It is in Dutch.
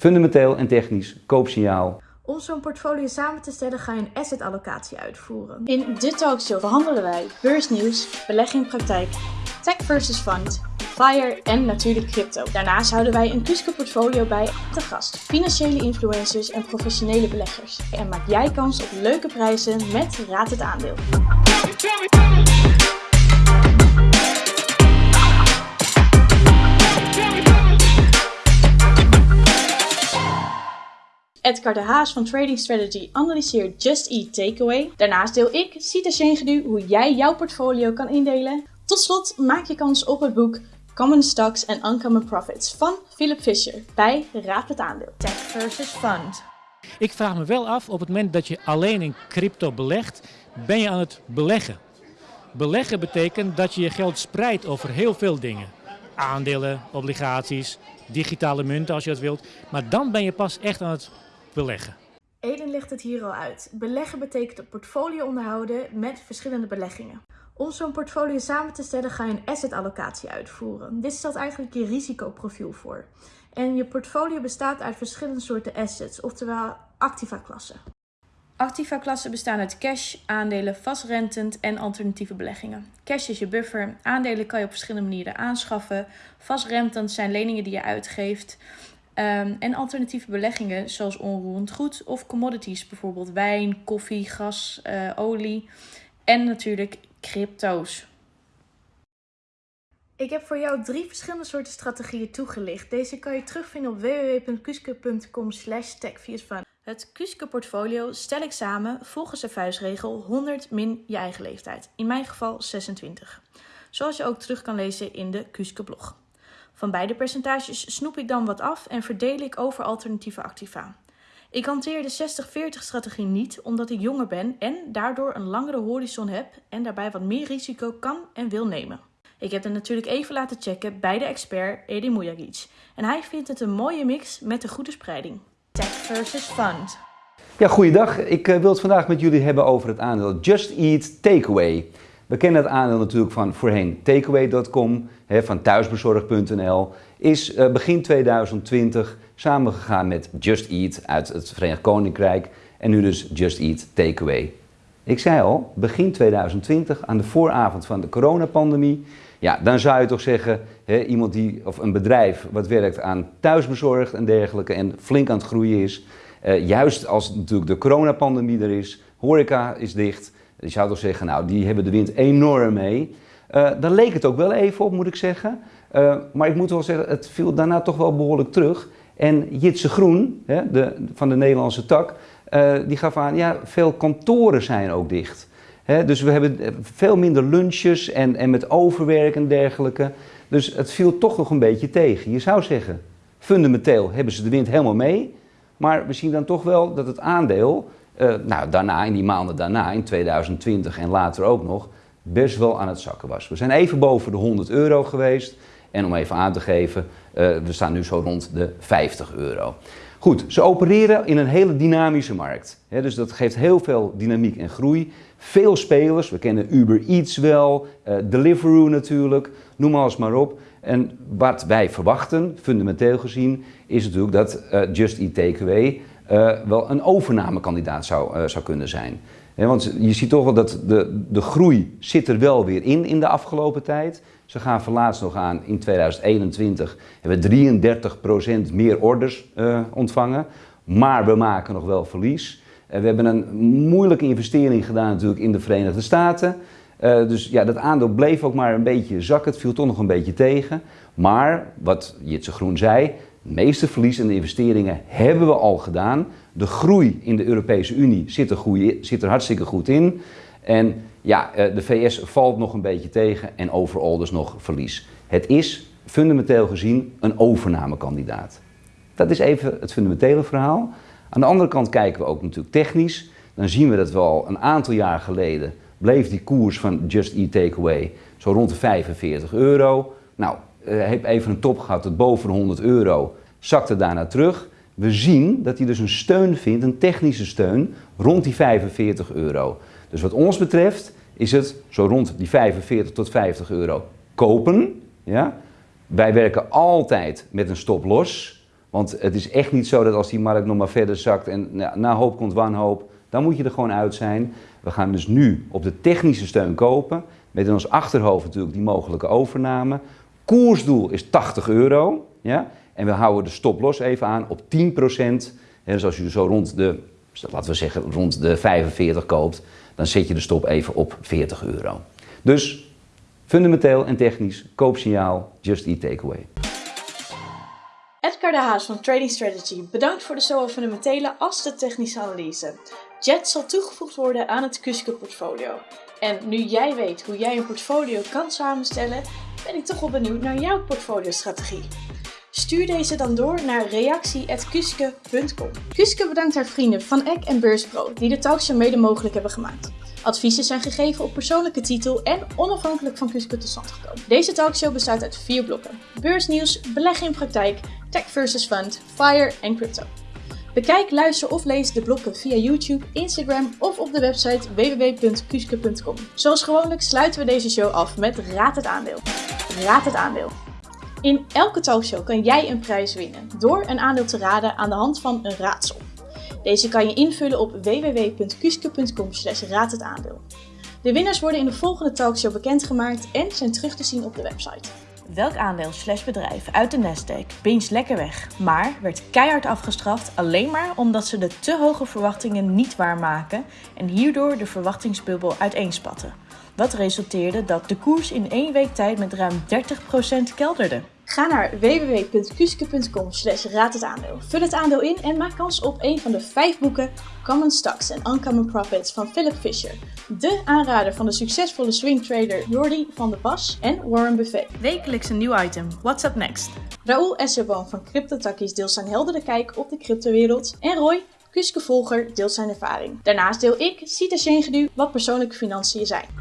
Fundamenteel en technisch, koopsignaal. Om zo'n portfolio samen te stellen ga je een asset allocatie uitvoeren. In de talkshow behandelen wij beursnieuws, belegging praktijk, tech versus fund, FIRE en natuurlijk crypto. Daarnaast houden wij een Cusco portfolio bij te gast, financiële influencers en professionele beleggers. En maak jij kans op leuke prijzen met Raad het Aandeel. Edgar de Haas van Trading Strategy analyseert Just Eat Takeaway. Daarnaast deel ik, Sita Shengedu, hoe jij jouw portfolio kan indelen. Tot slot maak je kans op het boek Common Stocks and Uncommon Profits van Philip Fisher bij Raad het Aandeel. Tech versus fund. Ik vraag me wel af, op het moment dat je alleen in crypto belegt, ben je aan het beleggen. Beleggen betekent dat je je geld spreidt over heel veel dingen. Aandelen, obligaties, digitale munten als je dat wilt. Maar dan ben je pas echt aan het beleggen. Eden legt het hier al uit. Beleggen betekent een portfolio onderhouden met verschillende beleggingen. Om zo'n portfolio samen te stellen ga je een asset allocatie uitvoeren. Dit stelt eigenlijk je risicoprofiel voor. En je portfolio bestaat uit verschillende soorten assets, oftewel activa-klassen. Activa-klassen bestaan uit cash, aandelen, vastrentend en alternatieve beleggingen. Cash is je buffer, aandelen kan je op verschillende manieren aanschaffen. Vastrentend zijn leningen die je uitgeeft. Um, en alternatieve beleggingen zoals onroerend goed of commodities, bijvoorbeeld wijn, koffie, gas, uh, olie en natuurlijk crypto's. Ik heb voor jou drie verschillende soorten strategieën toegelicht. Deze kan je terugvinden op www.kuske.com Het Kuske portfolio stel ik samen volgens de vuistregel 100 min je eigen leeftijd. In mijn geval 26. Zoals je ook terug kan lezen in de Kuske blog. Van beide percentages snoep ik dan wat af en verdeel ik over alternatieve activa. Ik hanteer de 60-40 strategie niet omdat ik jonger ben en daardoor een langere horizon heb en daarbij wat meer risico kan en wil nemen. Ik heb het natuurlijk even laten checken bij de expert Edi Mujagic en hij vindt het een mooie mix met een goede spreiding. Tech versus fund. Ja, goeiedag. Ik uh, wil het vandaag met jullie hebben over het aandeel Just Eat Takeaway. We kennen het aandeel natuurlijk van voorheen takeaway.com, van thuisbezorg.nl. Is uh, begin 2020 samengegaan met Just Eat uit het Verenigd Koninkrijk en nu dus Just Eat Takeaway. Ik zei al, begin 2020, aan de vooravond van de coronapandemie, ja, dan zou je toch zeggen, hè, iemand die, of een bedrijf wat werkt aan thuisbezorgd en dergelijke en flink aan het groeien is, uh, juist als natuurlijk de coronapandemie er is, horeca is dicht, je zou toch zeggen, nou, die hebben de wind enorm mee. Uh, daar leek het ook wel even op, moet ik zeggen. Uh, maar ik moet wel zeggen, het viel daarna toch wel behoorlijk terug. En Jitse Groen, hè, de, van de Nederlandse tak, uh, die gaf aan, ja, veel kantoren zijn ook dicht. Dus we hebben veel minder lunches en, en met overwerk en dergelijke. Dus het viel toch nog een beetje tegen. Je zou zeggen, fundamenteel hebben ze de wind helemaal mee. Maar we zien dan toch wel dat het aandeel uh, nou, daarna, in die maanden daarna, in 2020 en later ook nog, best wel aan het zakken was. We zijn even boven de 100 euro geweest. En om even aan te geven, uh, we staan nu zo rond de 50 euro. Goed, ze opereren in een hele dynamische markt. Dus dat geeft heel veel dynamiek en groei. Veel spelers, we kennen Uber Eats wel, uh, Deliveroo natuurlijk, noem alles maar op. En wat wij verwachten, fundamenteel gezien, is natuurlijk dat Just Eat Takeaway wel een overnamekandidaat zou, uh, zou kunnen zijn. Want je ziet toch wel dat de, de groei zit er wel weer in in de afgelopen tijd. Ze gaan verlaatst nog aan in 2021 hebben we 33% meer orders uh, ontvangen. Maar we maken nog wel verlies. we hebben een moeilijke investering gedaan natuurlijk in de Verenigde Staten. dus ja, dat aandeel bleef ook maar een beetje zakken. Het viel toch nog een beetje tegen. Maar, wat Jitse Groen zei, de meeste verlies en investeringen hebben we al gedaan. De groei in de Europese Unie zit er, zit er hartstikke goed in. En ja, eh, de VS valt nog een beetje tegen en overal dus nog verlies. Het is fundamenteel gezien een overnamekandidaat. Dat is even het fundamentele verhaal. Aan de andere kant kijken we ook natuurlijk technisch. Dan zien we dat we al een aantal jaar geleden bleef die koers van Just Eat Takeaway zo rond de 45 euro. Nou, heb even een top gehad tot boven de 100 euro, zakte daarna terug. We zien dat hij dus een steun vindt, een technische steun, rond die 45 euro. Dus wat ons betreft is het zo rond die 45 tot 50 euro kopen. Ja? Wij werken altijd met een stop los. Want het is echt niet zo dat als die markt nog maar verder zakt en na, na hoop komt wanhoop, dan moet je er gewoon uit zijn. We gaan dus nu op de technische steun kopen, met in ons achterhoofd natuurlijk die mogelijke overname. Koersdoel is 80 euro, ja? en we houden de stop-loss even aan op 10% dus als je zo rond de, laten we zeggen, rond de 45 koopt, dan zet je de stop even op 40 euro. Dus fundamenteel en technisch, koopsignaal, just eat takeaway. Edgar de Haas van Trading Strategy bedankt voor de zowel fundamentele als de technische analyse. Jet zal toegevoegd worden aan het Kuske portfolio. En nu jij weet hoe jij een portfolio kan samenstellen, ben ik toch wel benieuwd naar jouw portfolio-strategie. Stuur deze dan door naar reactie.kuske.com. Kuske bedankt haar vrienden van Eck en Beurspro die de talkshow mede mogelijk hebben gemaakt. Adviezen zijn gegeven op persoonlijke titel en onafhankelijk van Kuske tot stand gekomen. Deze talkshow bestaat uit vier blokken. Beursnieuws, beleggen in praktijk, tech versus fund, fire en crypto. Bekijk, luister of lees de blokken via YouTube, Instagram of op de website www.kuske.com. Zoals gewoonlijk sluiten we deze show af met Raad het aandeel. Raad het aandeel. In elke talkshow kan jij een prijs winnen door een aandeel te raden aan de hand van een raadsel. Deze kan je invullen op www.kuske.com slash raadhetaandeel. De winnaars worden in de volgende talkshow bekendgemaakt en zijn terug te zien op de website. Welk aandeel slash bedrijf uit de Nasdaq pincht lekker weg, maar werd keihard afgestraft alleen maar omdat ze de te hoge verwachtingen niet waarmaken en hierdoor de verwachtingsbubbel uiteenspatten? Wat resulteerde dat de koers in één week tijd met ruim 30% kelderde. Ga naar www.kuske.com slash raad het aandeel. Vul het aandeel in en maak kans op een van de vijf boeken Common Stocks and Uncommon Profits van Philip Fisher. De aanrader van de succesvolle swingtrader Jordi van der Pas en Warren Buffett. Wekelijks een nieuw item. What's up next? Raoul Esserboom van CryptoTakkies deelt zijn heldere kijk op de cryptowereld. En Roy, Kuske Volger, deelt zijn ervaring. Daarnaast deel ik, Sita Sjengedu, wat persoonlijke financiën zijn.